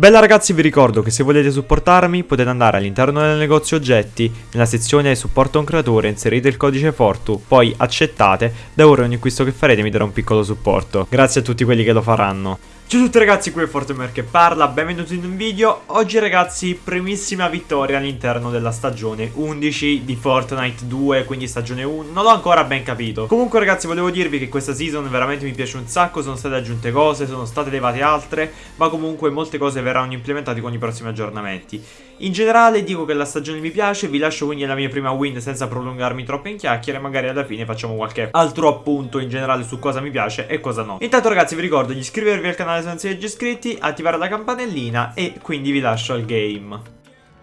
Bella ragazzi vi ricordo che se volete supportarmi potete andare all'interno del negozio oggetti, nella sezione supporto un creatore inserite il codice Fortu, poi accettate, da ora ogni acquisto che farete mi darà un piccolo supporto. Grazie a tutti quelli che lo faranno. Ciao a tutti ragazzi, qui è Fortemer che parla, benvenuti in un video. Oggi ragazzi, primissima vittoria all'interno della stagione 11 di Fortnite 2, quindi stagione 1 Non l'ho ancora ben capito. Comunque ragazzi, volevo dirvi che questa season veramente mi piace un sacco. Sono state aggiunte cose, sono state levate altre Ma comunque molte cose verranno implementate con i prossimi aggiornamenti. In generale dico che la stagione mi piace, vi lascio quindi la mia prima win senza prolungarmi troppo in chiacchiere. Magari alla fine facciamo qualche altro appunto in generale su cosa mi piace e cosa no. Intanto ragazzi vi ricordo di iscrivervi al canale canale se non siete già iscritti, attivare la campanellina e quindi vi lascio al game.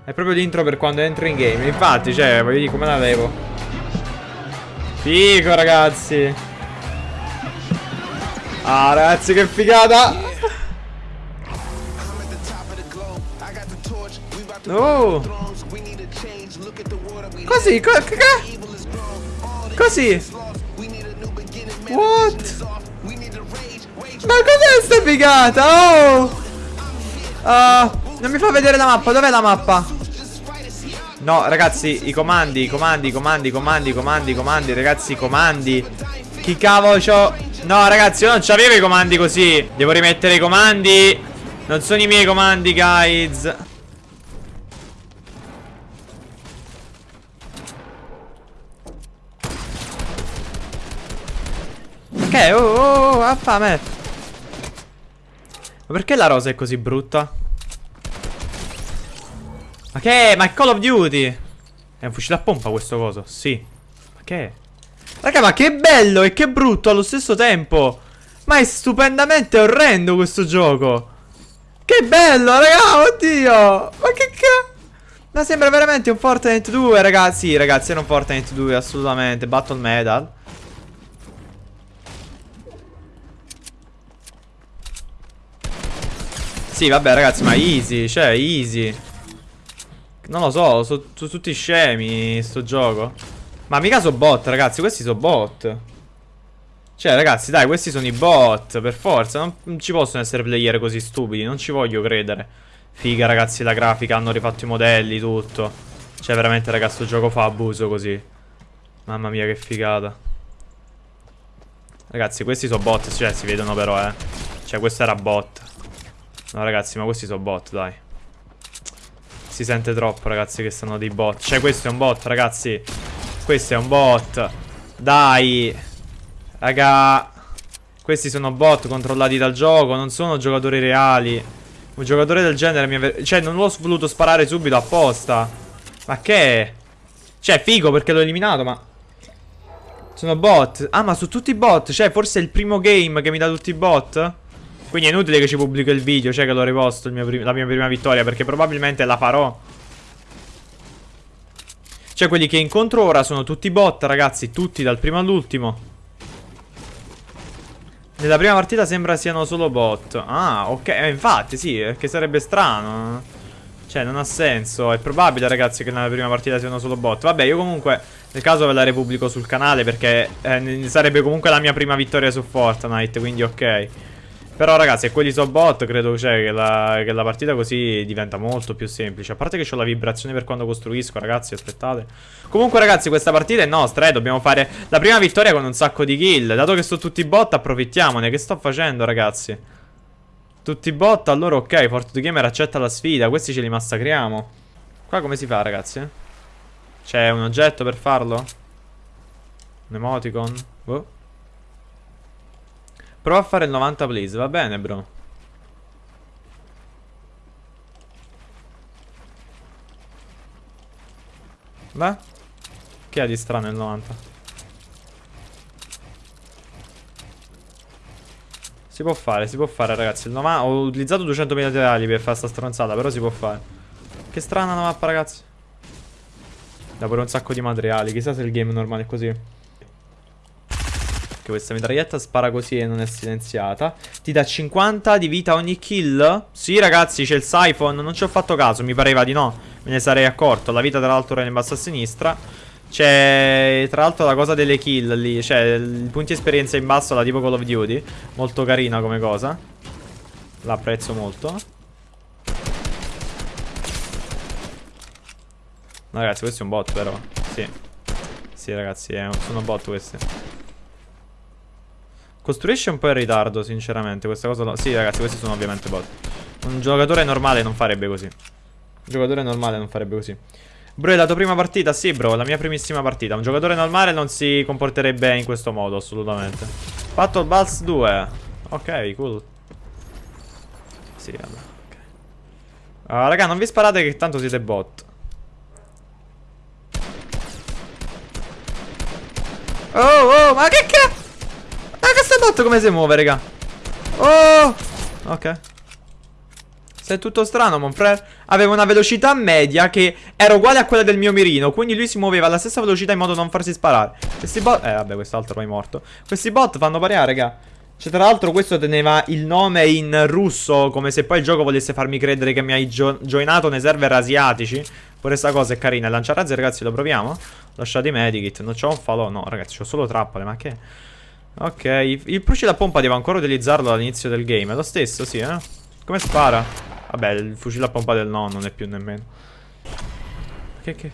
È proprio l'intro per quando entro in game, infatti, cioè, voglio dire come la levo. Figo, ragazzi. Ah, ragazzi, che figata! Oh! Così, co Così! What? Ma cos'è sta figata? Oh! Uh, non mi fa vedere la mappa, dov'è la mappa? No, ragazzi, i comandi, i comandi, i comandi, i comandi, i comandi, i comandi, ragazzi, i comandi. Chi cavolo c'ho? No, ragazzi, io non c'avevo i comandi così. Devo rimettere i comandi. Non sono i miei comandi, guys. Ok, oh, oh, oh, affame. Ma perché la rosa è così brutta? Ma che è? Ma è Call of Duty! È un fucile a pompa questo coso, sì. Ma che è? Raga, ma che bello e che brutto allo stesso tempo! Ma è stupendamente orrendo questo gioco! Che bello, raga, oddio! Ma che cazzo? Ma sembra veramente un Fortnite 2, ragazzi. Sì, ragazzi, era un Fortnite 2, assolutamente. Battle Medal. Sì, vabbè, ragazzi, ma easy, cioè, easy. Non lo so, sono so tutti scemi sto gioco. Ma mica sono bot, ragazzi, questi sono bot. Cioè, ragazzi, dai, questi sono i bot, per forza. Non, non ci possono essere player così stupidi, non ci voglio credere. Figa, ragazzi, la grafica, hanno rifatto i modelli, tutto. Cioè, veramente, ragazzi, questo gioco fa abuso così. Mamma mia, che figata. Ragazzi, questi sono bot, cioè, si vedono però, eh. Cioè, questo era bot. No ragazzi ma questi sono bot dai. Si sente troppo ragazzi che sono dei bot. Cioè questo è un bot ragazzi. Questo è un bot. Dai. Raga Questi sono bot controllati dal gioco Non sono giocatori reali. Un giocatore del genere mi Cioè non l'ho voluto sparare subito apposta. Ma che? Cioè figo perché l'ho eliminato ma Sono bot. Ah ma su tutti i bot Cioè forse è il primo game che mi dà tutti i bot quindi è inutile che ci pubblico il video, cioè che l'ho riposto la mia prima vittoria, perché probabilmente la farò. Cioè quelli che incontro ora sono tutti bot, ragazzi, tutti dal primo all'ultimo. Nella prima partita sembra siano solo bot. Ah, ok, eh, infatti sì, perché sarebbe strano. Cioè, non ha senso. È probabile, ragazzi, che nella prima partita siano solo bot. Vabbè, io comunque, nel caso ve la repubblico sul canale, perché eh, sarebbe comunque la mia prima vittoria su Fortnite, quindi ok. Però ragazzi, se quelli sono bot, credo cioè, che, la, che, la, partita così diventa molto più semplice. A parte che ho la vibrazione per quando costruisco, ragazzi, aspettate. Comunque ragazzi, questa partita è nostra, eh. Dobbiamo fare la prima vittoria con un sacco di kill. Dato che sono tutti bot, approfittiamone. Che sto facendo, ragazzi? Tutti bot, allora ok, Fortnite Gamer accetta la sfida. Questi ce li massacriamo. Qua come si fa, ragazzi? C'è un oggetto per farlo? Un emoticon? Oh. Prova a fare il 90 please, va bene bro. Beh Che ha di strano il 90? Si può fare, si può fare ragazzi. Il 90... Ho utilizzato 200 materiali per fare sta stronzata Però si può fare. Che strana la mappa ragazzi. Da pure un sacco di materiali Chissà se il game normale è così perché questa mitraglietta spara così e non è silenziata. Ti dà 50 di vita ogni kill? Sì ragazzi c'è il siphon Non ci ho fatto caso mi pareva di no. Me ne sarei accorto. La vita tra l'altro era in basso a sinistra. C'è tra l'altro la cosa delle kill lì Cioè i punti esperienza in basso la tipo Call of Duty Molto carina come cosa. L'apprezzo molto. No ragazzi questo è un bot però. Sì. Sì ragazzi eh, sono bot questi. Costruisce un po' in ritardo, sinceramente. Questa cosa... Sì, ragazzi, questi sono ovviamente bot. Un giocatore normale non farebbe così. Un giocatore normale non farebbe così. Bro, è la tua prima partita? Sì, bro, la mia primissima partita. Un giocatore normale non si comporterebbe in questo modo, assolutamente. Battle Balls 2. Ok, cool. Sì, vabbè. Okay. Uh, raga, non vi sparate che tanto siete bot. Oh, oh, ma che cazzo? Sta bot come si muove, raga? Oh! Ok. Sei tutto strano, mon frère. Aveva una velocità media che era uguale a quella del mio mirino. Quindi lui si muoveva alla stessa velocità in modo da non farsi sparare. Questi bot... Eh, vabbè, quest'altro ormai morto. Questi bot fanno pariare, raga. Cioè, tra l'altro, questo teneva il nome in russo. Come se poi il gioco volesse farmi credere che mi hai gio joinato nei server asiatici. Pure sta cosa è carina. Lanciarazzi, ragazzi, lo proviamo? Lasciate i medikit. Non c'ho un falò. No, ragazzi, ho solo trappole. Ma che... Ok. Il Pruci da pompa devo ancora utilizzarlo all'inizio del game. È lo stesso, sì, eh? Come spara? Vabbè, il fucile a pompa del no non è più nemmeno. Che che?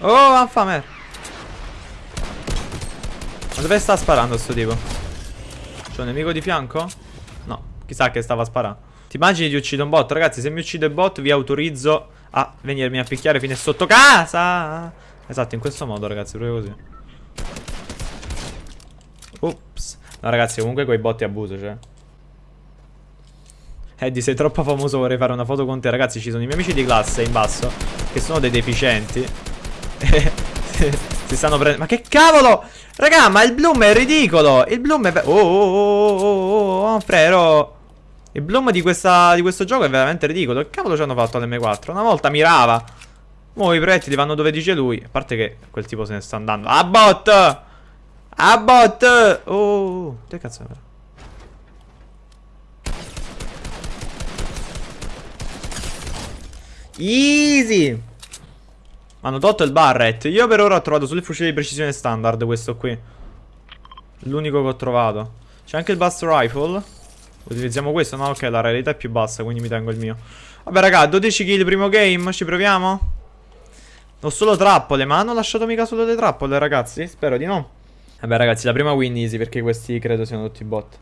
Oh, affamer. Ma dove sta sparando sto tipo? C'è un nemico di fianco? No, chissà che stava sparando. Ti immagini di uccidere un bot? Ragazzi, se mi uccide il bot vi autorizzo a venirmi a picchiare fino a sotto casa. Esatto, in questo modo, ragazzi, proprio così. Ups. No, ragazzi, comunque quei botti abuso, cioè. Eddie sei troppo famoso vorrei fare una foto con te. Ragazzi ci sono i miei amici di classe in basso Che sono dei deficienti. Si stanno prendendo Ma che cavolo? Raga ma il bloom è ridicolo. Il bloom è Oh oh oh oh oh, oh frero Il bloom di, questa, di questo gioco è veramente ridicolo. Che cavolo ci hanno fatto all'M4 Una volta mirava. Mo i proiettili vanno dove dice lui. A parte che quel tipo se ne sta andando. A bot A bot! Oh Che cazzo è Easy! Hanno tolto il Barret. Io per ora ho trovato solo il fucile di precisione standard Questo qui. L'unico che ho trovato. C'è anche il Bust Rifle. Utilizziamo questo? No ok la realtà è più bassa Quindi mi tengo il mio. Vabbè raga 12 kill primo game. Ci proviamo? Ho solo trappole Ma hanno lasciato mica solo le trappole ragazzi? Spero di no Vabbè ragazzi la prima win easy Perché questi credo siano tutti bot.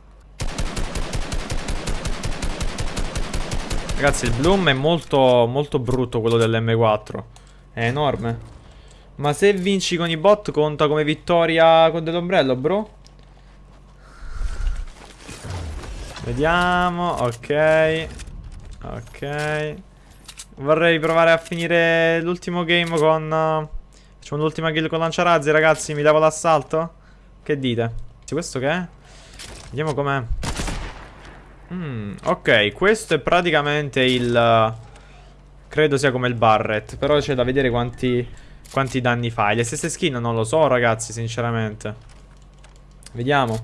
Ragazzi il bloom è molto, molto brutto quello dell'M4 È enorme. Ma se vinci con i bot conta come vittoria con dell'ombrello bro? Vediamo Ok. Ok. Vorrei provare a finire l'ultimo game con uh, Facciamo l'ultima kill con lanciarazzi ragazzi Mi levo l'assalto? Che dite? Questo che è? Vediamo com'è Mm, ok, questo è praticamente il... Credo sia come il Barret Però c'è da vedere quanti, quanti danni fai Le stesse skin non lo so ragazzi sinceramente Vediamo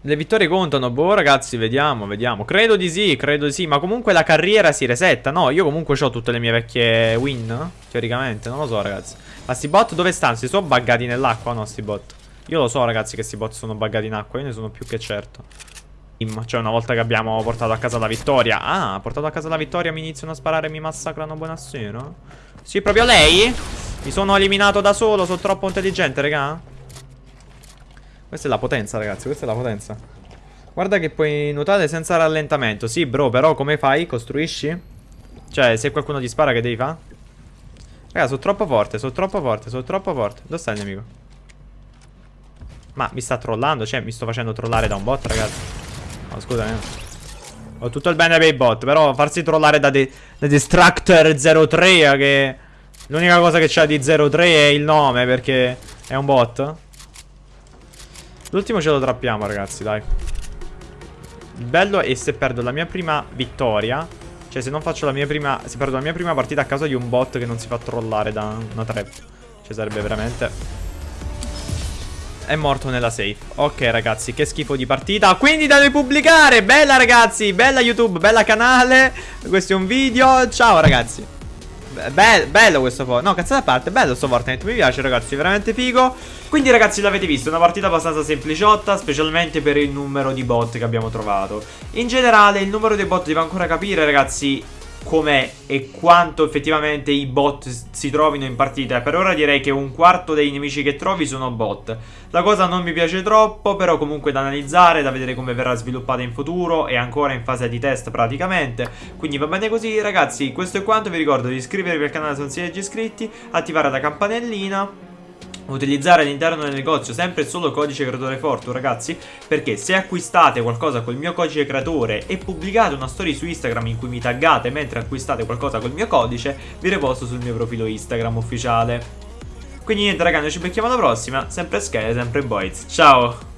Le vittorie contano Boh ragazzi vediamo vediamo Credo di sì credo di sì Ma comunque la carriera si resetta No io comunque ho tutte le mie vecchie win Teoricamente non lo so ragazzi Ma sti bot dove stanno? Si sono buggati nell'acqua no sti bot? Io lo so ragazzi che sti bot sono buggati in acqua Io ne sono più che certo cioè una volta che abbiamo portato a casa la vittoria Ah, portato a casa la vittoria mi iniziano a sparare e mi massacrano buonasera Sì, proprio lei? Mi sono eliminato da solo, sono troppo intelligente, raga Questa è la potenza, ragazzi, questa è la potenza Guarda che puoi nuotare senza rallentamento Sì, bro, però come fai? Costruisci? Cioè, se qualcuno ti spara che devi fare? Raga, sono troppo forte, sono troppo forte, sono troppo forte Dove sta il nemico? Ma mi sta trollando? Cioè, mi sto facendo trollare da un bot, ragazzi No, scusami. Ho tutto il bene per i bot, però farsi trollare da, de da Destructor 03 che... L'unica cosa che c'ha di 03 è il nome perché è un bot. L'ultimo ce lo trappiamo, ragazzi, dai. Il bello è se perdo la mia prima vittoria. Cioè, se non faccio la mia prima... Se perdo la mia prima partita a causa di un bot che non si fa trollare da una trap. Cioè, sarebbe veramente è morto nella safe. Ok ragazzi che schifo di partita. Quindi da pubblicare. Bella ragazzi. Bella YouTube Bella canale. Questo è un video. Ciao ragazzi. Be bello questo po' No cazzata a parte Bello sto Fortnite Mi piace ragazzi Veramente figo. Quindi ragazzi l'avete visto Una partita abbastanza sempliciotta Specialmente per il numero di bot che abbiamo trovato. In generale il numero dei bot devo ancora capire ragazzi com'è e quanto effettivamente i bot si trovino in partita. Per ora direi che un quarto dei nemici che trovi sono bot. La cosa non mi piace troppo, però comunque da analizzare, da vedere come verrà sviluppata in futuro e ancora in fase di test praticamente. Quindi va bene così ragazzi, questo è quanto, vi ricordo di iscrivervi al canale se non siete già iscritti, attivare la campanellina utilizzare all'interno del negozio sempre solo codice creatore Fortune ragazzi perché se acquistate qualcosa col mio codice creatore e pubblicate una storia su Instagram in cui mi taggate mentre acquistate qualcosa col mio codice vi reposto sul mio profilo Instagram ufficiale. Quindi niente ragazzi noi ci becchiamo alla prossima. Sempre Sky sempre Boys. Ciao